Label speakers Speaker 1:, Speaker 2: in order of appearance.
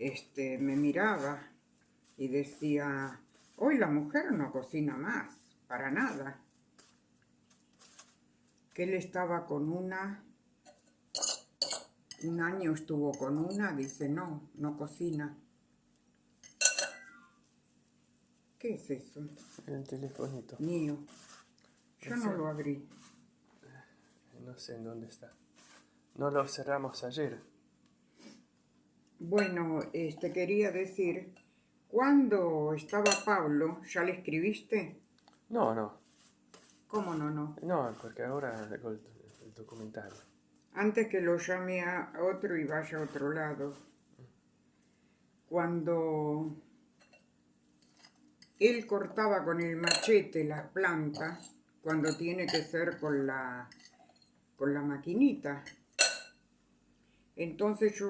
Speaker 1: este, me miraba y decía, hoy la mujer no cocina más, para nada. Que él estaba con una, un año estuvo con una, dice, no, no cocina. ¿Qué es eso?
Speaker 2: El telefonito.
Speaker 1: Mío. Yo no lo abrí.
Speaker 2: No sé en dónde está. No lo cerramos ayer.
Speaker 1: Bueno, este quería decir, cuando estaba Pablo, ¿ya le escribiste?
Speaker 2: No, no.
Speaker 1: ¿Cómo no, no?
Speaker 2: No, porque ahora el, el documental.
Speaker 1: Antes que lo llame a otro y vaya a otro lado. Cuando él cortaba con el machete las plantas, cuando tiene que ser con la, con la maquinita. Entonces yo